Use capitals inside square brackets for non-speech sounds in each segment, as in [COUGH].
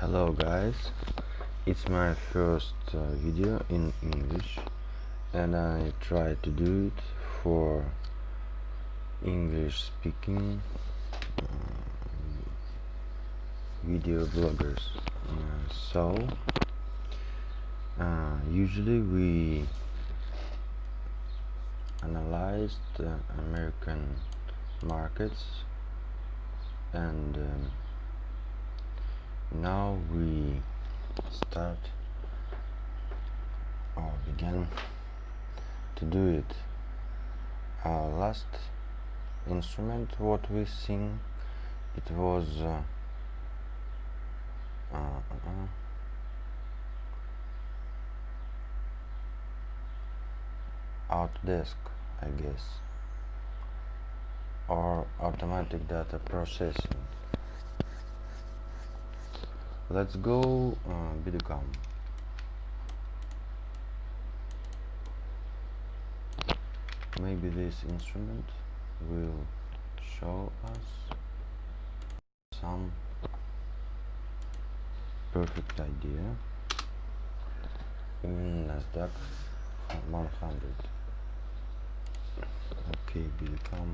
hello guys. It's my first uh, video in English and I try to do it for English speaking uh, video bloggers. Uh, so uh, usually we analyze the American markets and um, now we start or begin to do it. Our last instrument what we sing it was uh, uh, uh, I guess or automatic data processing let's go uh, Bidocam maybe this instrument will show us some perfect idea in Nasdaq 100 okay Bidocam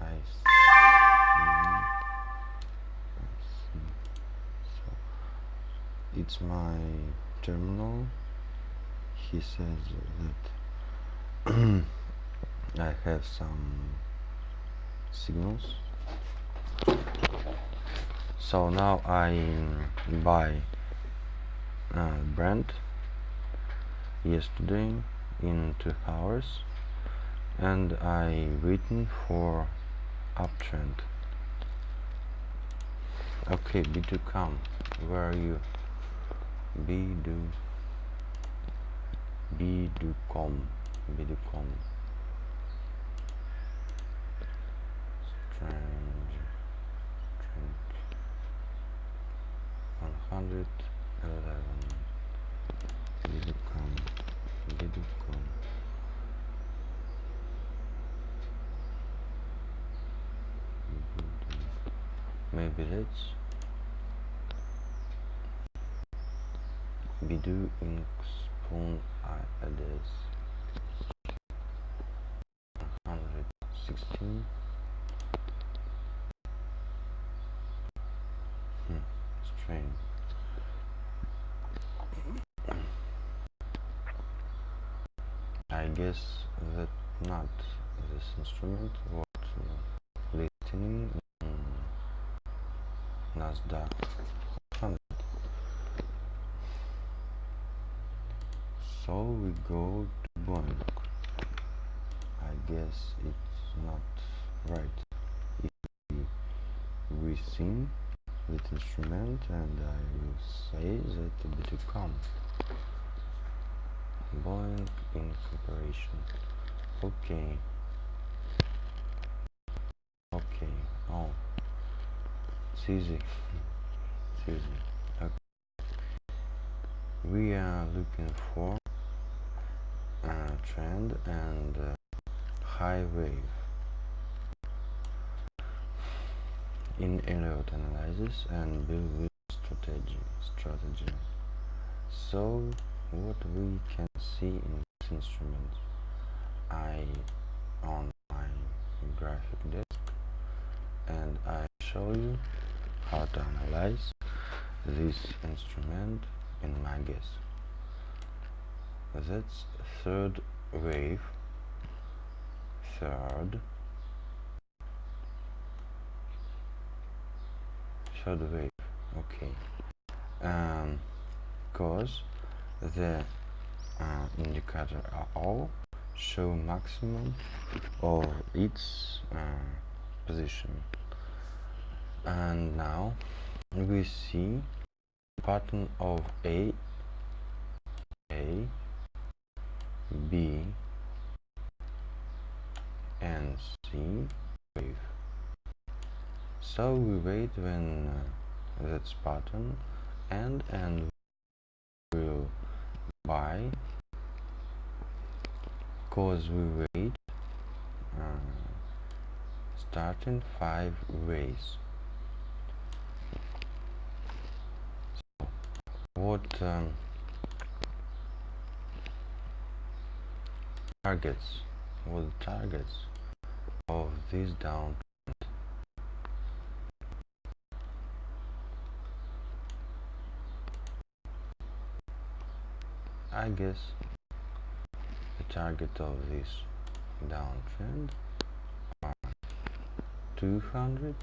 I it's my terminal. He says that [CLEARS THROAT] I have some signals. So now I buy uh, Brent yesterday in two hours and I waiting for uptrend. Okay B2 come? Where are you B do B do com. B do com. Strange. Strange. 111 B do com. B do com maybe let's Bidu ink spoon address 116 hmm, strange I guess that not this instrument what uh, listening in Nasdaq 100 so we go to Boeing I guess it's not right. If we, sing with instrument and I will say that it will come. Boeing Incorporation okay. Okay. Oh. It's easy it's easy okay. we are looking for a trend and uh, high wave. In Elliott analysis and build with strategy strategy. So what we can see in this instrument? I on my graphic desk and I show you how to analyze this instrument in my guess that's third wave? Third. Third wave okay. Um cause the uh, indicator are all show maximum of its uh, position. And now we see pattern of A A B and C wave. So we wait when uh, that's pattern and and will buy. Cause we wait uh, starting five ways. What um, targets what the targets of this down I guess the target of this downtrend are 200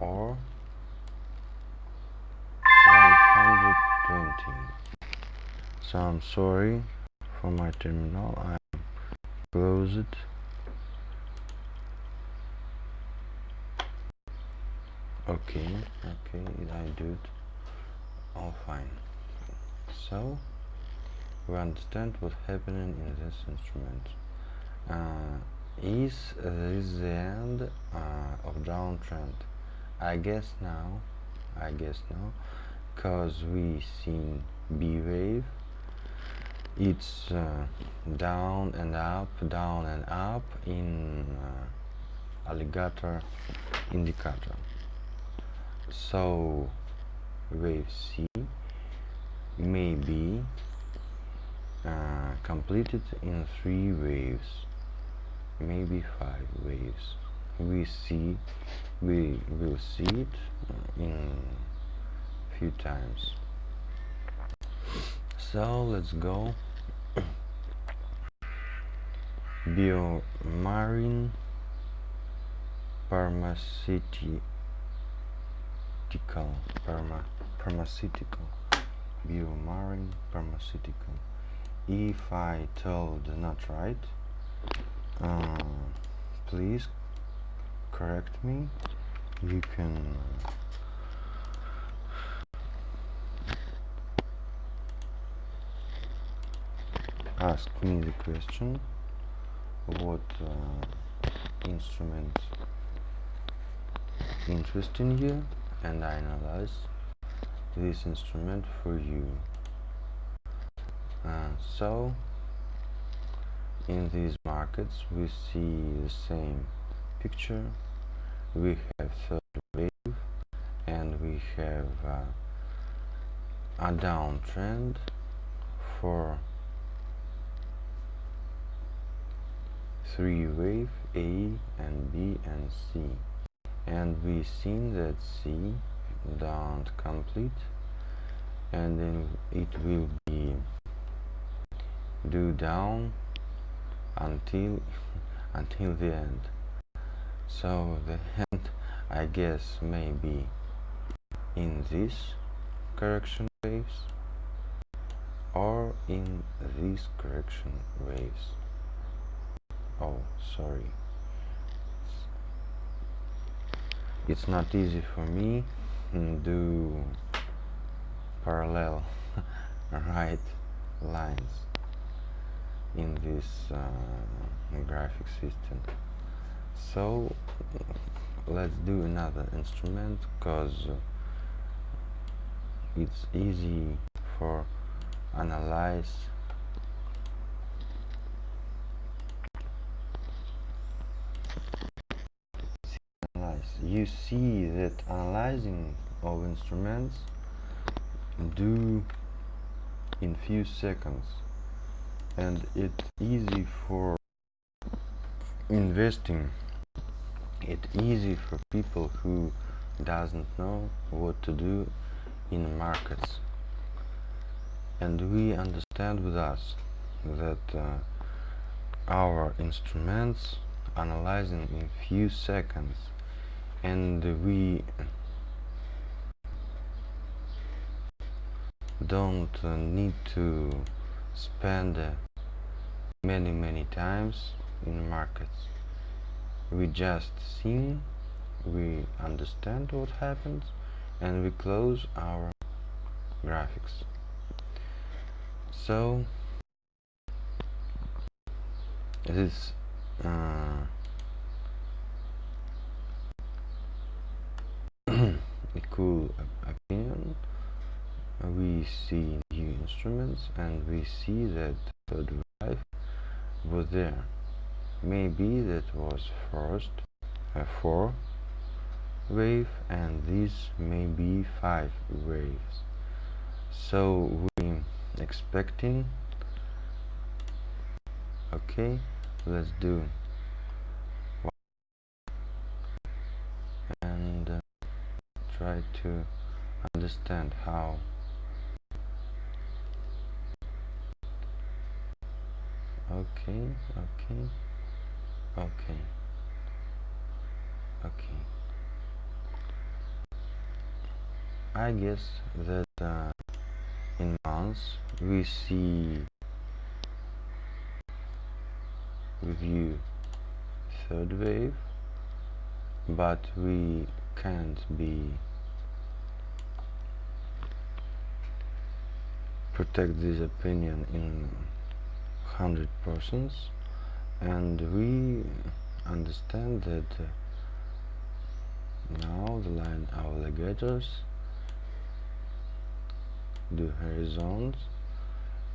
or 120 so I'm sorry for my terminal. I close it. Okay okay I do it? All fine. So we understand what's happening in this instrument. Uh, is this the end uh, of downtrend I guess now I guess now because we seen B wave it's uh, down and up down and up in uh, alligator indicator. So wave C may be uh, completed in three waves maybe five waves. We see we will see it uh, in few times. So let's go BioMarin pharmaceutical pharma, pharmaceutical. BioMarin pharmaceutical. If I told not right uh, please correct me. You can ask me the question what uh, instrument interesting you and I analyze this instrument for you. Uh, so in these markets we see the same picture. We have third wave and we have uh, a downtrend for three wave A and B and C. And we seen that C don't complete. And then it will be do down until [LAUGHS] until the end. So the [LAUGHS] end I guess may be in this correction waves or in these correction waves oh sorry. It's not easy for me do parallel [LAUGHS] right lines in this uh, graphic system. So let's do another instrument because it's easy for analyze you see that analyzing of instruments do in few seconds. And it's easy for investing. It's easy for people who doesn't know what to do in markets. And we understand with us that uh, our instruments analyzing in few seconds and we don't need to spend many many times in markets. We just see we understand what happens and we close our graphics. So this uh, a cool opinion we see new instruments and we see that third wave was there. Maybe that was first uh, four wave and this may be five waves. So we expecting okay let's do and uh, try to understand how. Okay okay okay okay. I guess that uh, in months we see review third wave but we can't be protect this opinion in 100 persons and we understand that uh, now the line of alligators do horizons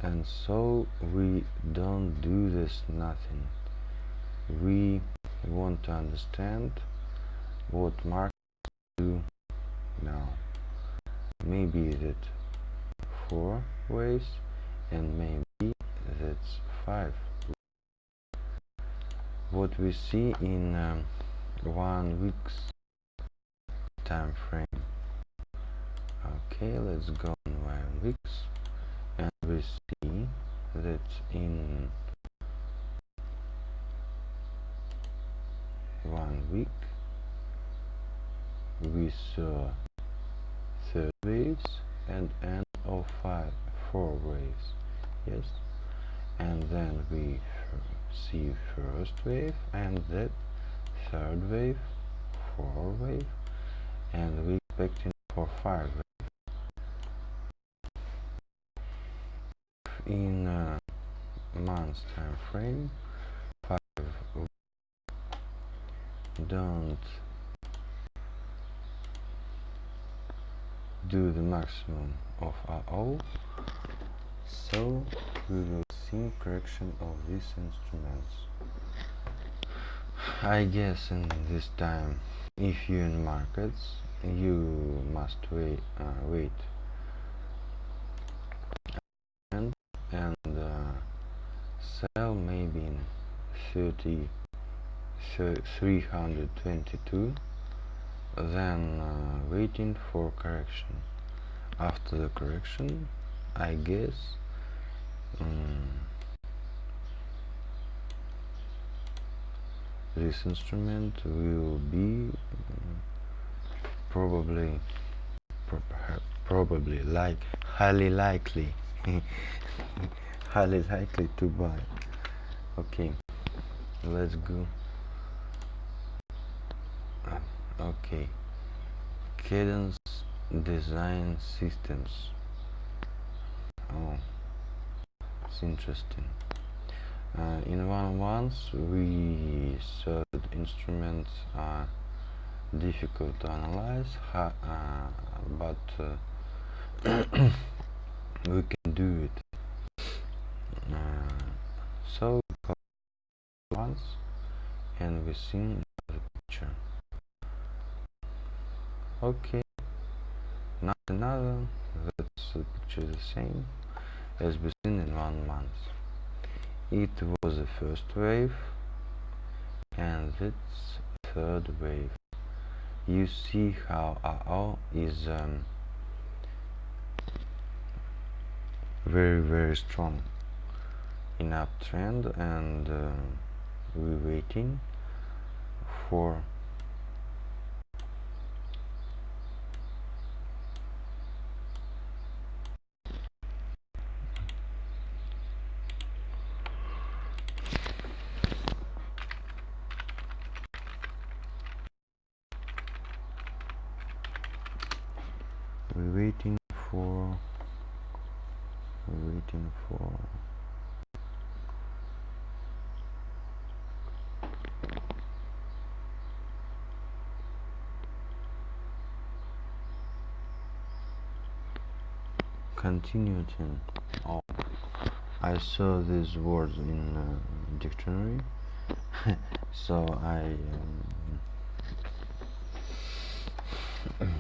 and so we don't do this nothing. We want to understand what markets do now. Maybe that four ways and maybe that's five. What we see in um, one week's time frame. Okay let's go on one weeks and we see that in one week we saw third waves and end of five four waves yes and then we see first wave and that third wave four wave and we expecting for five wave. in a months time frame five don't do the maximum of AO so we will see correction of these instruments. I guess in this time if you in markets you must wait uh, wait. And and uh, sell maybe in 30 322 then uh, waiting for correction. After the correction I guess um, this instrument will be um, probably pro probably like highly likely [LAUGHS] highly likely to buy. Okay let's go okay cadence design systems. Oh it's interesting. Uh, in one once we that instruments are difficult to analyze uh, but uh, [COUGHS] we can do it. Uh, so once and we see the picture okay not another that's the picture the same. As we seen in one month it was the first wave and it's third wave. You see how AO is um, very very strong. In uptrend and uh, we're waiting for we're waiting for we're waiting for continuing oh I saw these words in uh, dictionary. [LAUGHS] So I um, [CLEARS THROAT]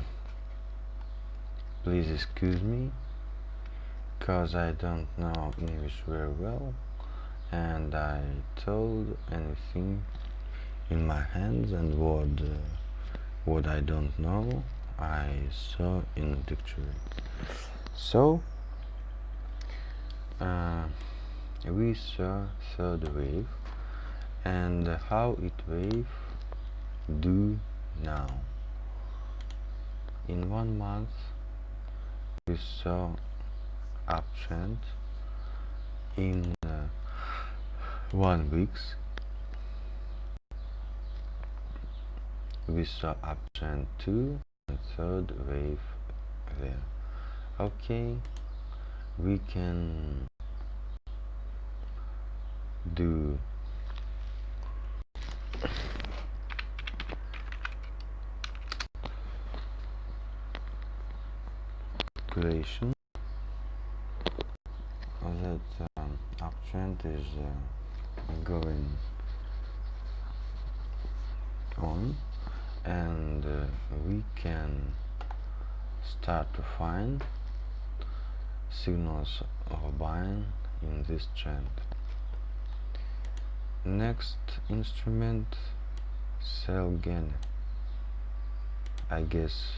please excuse me because I don't know English very well and I told anything in my hands and what uh, what I don't know I saw in dictionary so uh, we saw third wave and how it wave do now. In one month we saw uptrend. In uh, one weeks we saw uptrend two and third wave there okay. We can do calculation that um, uptrend is uh, going on. And uh, we can start to find signals of buying in this trend. Next instrument Celgene. I guess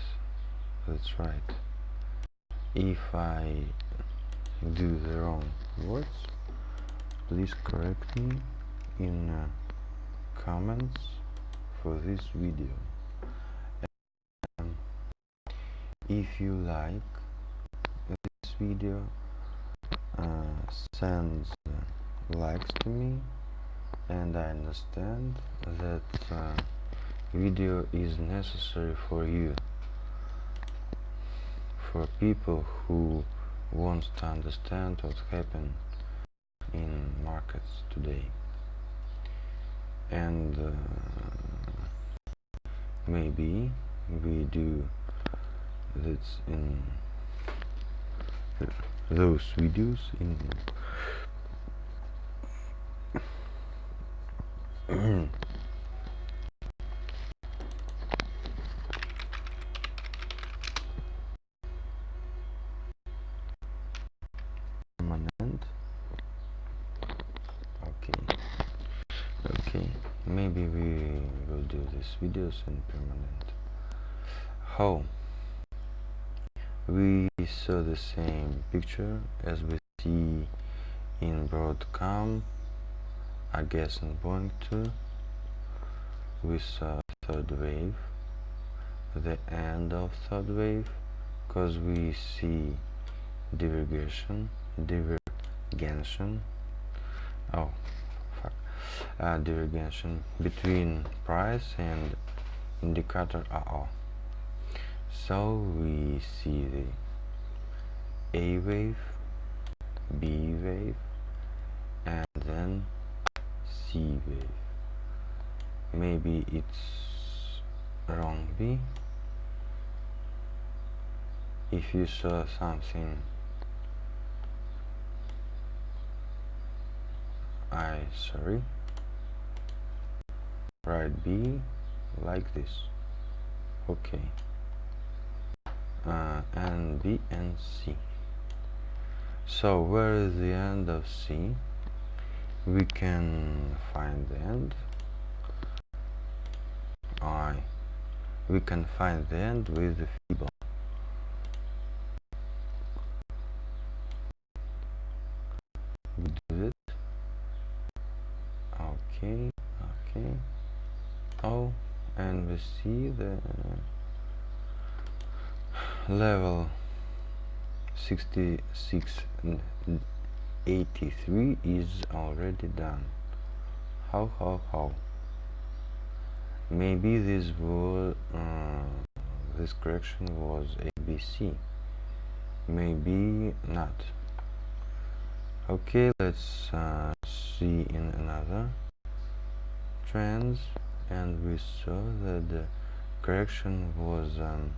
that's right. If I do the wrong words please correct me in uh, comments for this video. And if you like video uh, send uh, likes to me and I understand that uh, video is necessary for you. For people who wants to understand what happened in markets today. And uh, maybe we do this in those videos in permanent. Okay. Okay. Maybe we will do these videos in permanent. How? We saw the same picture as we see in broadcom I guess in point 2 we saw third wave the end of third wave because we see divergence divergence oh fuck. Uh, divergence between price and indicator. AO so we see the A wave B wave and then C wave. Maybe it's wrong B. If you saw something I sorry write B like this. Okay. Uh, and B and C so where is the end of C? We can find the end. I. We can find the end with the Fibon we do it. Okay okay. Oh and we see the level 66 83 is already done. How how how? Maybe this was uh, this correction was ABC maybe not. Okay let's uh, see in another trends and we saw that the correction was um,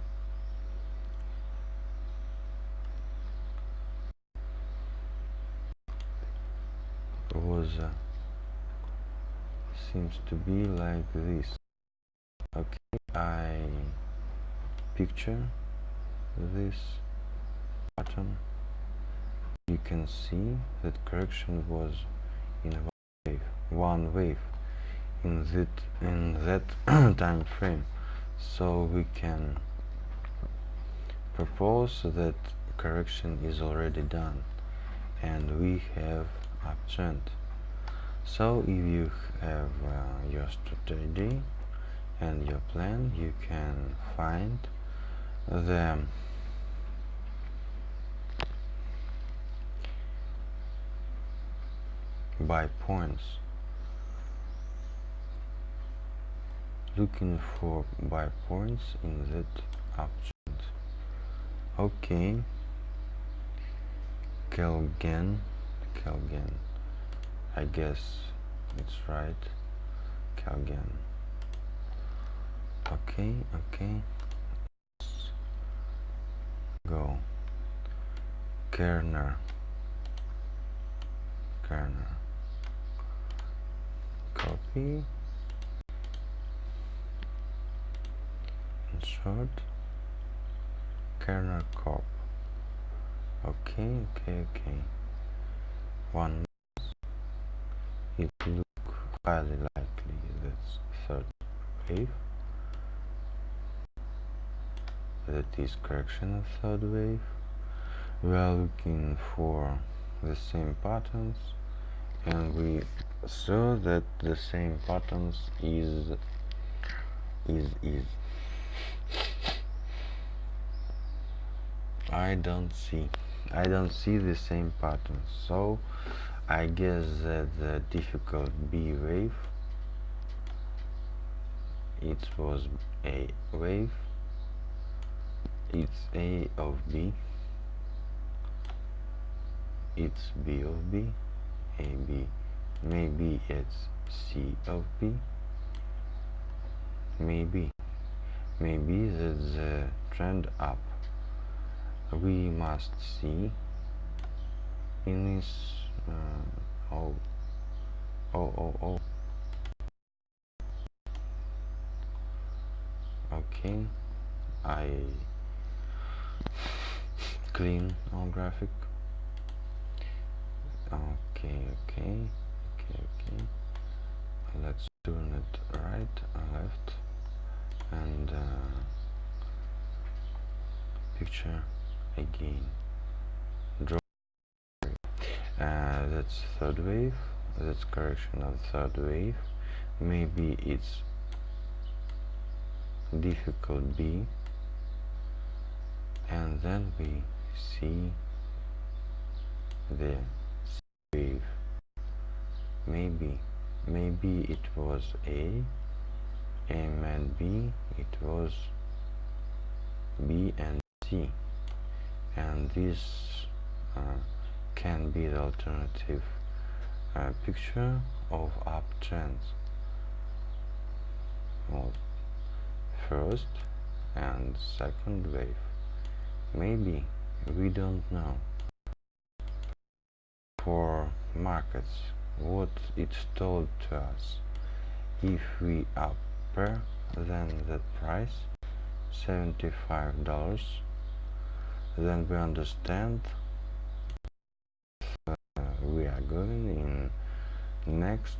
uh, seems to be like this. Okay I picture this button you can see that correction was in one wave, one wave in that in that [CLEARS THROAT] time frame. So we can propose that correction is already done and we have uptrend so if you have uh, your strategy and your plan you can find the by points. Looking for buy points in that option. Okay. Kelgen. Kelgen I guess it's right. Kelgen okay okay. Let's go. Kerner. Kerner. Copy. Insert Kerner cop. Okay okay okay. One it look highly likely that third wave that is correction of third wave we are looking for the same patterns and we saw that the same patterns is is is. I don't see I don't see the same patterns so I guess that the difficult B wave it was a wave it's A of B it's B of B A B. Maybe it's C of B. Maybe maybe that's the trend up. We must see in this uh, oh. Oh oh oh. Okay. I clean our graphic. Okay okay okay okay. Let's turn it right and left. And uh, picture again uh, that's third wave. That's correction of third wave. Maybe it's difficult B. And then we see the wave. Maybe maybe it was A. M and B. It was B and C. And this uh, can be the alternative uh, picture of uptrends well, first and second wave. Maybe we don't know. For markets what it's told to us. If we upper than the price $75 then we understand we are going in. Next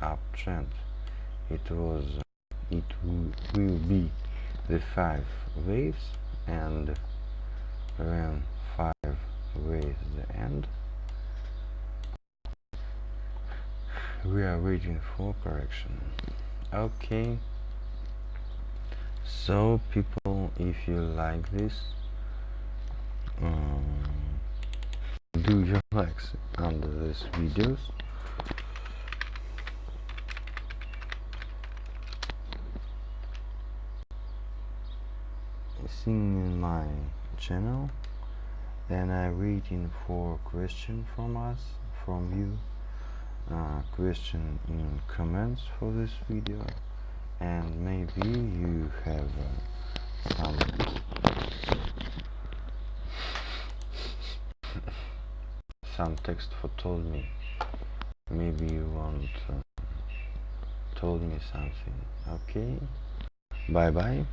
uptrend it was it will be the five waves and when five waves the end. We are waiting for correction. Okay. So people if you like this um, do your likes under this videos sing in my channel. And I'm waiting for question from us from you uh, question in comments for this video. And maybe you have uh, some some text for told me. Maybe you want uh, told me something. Okay. Bye bye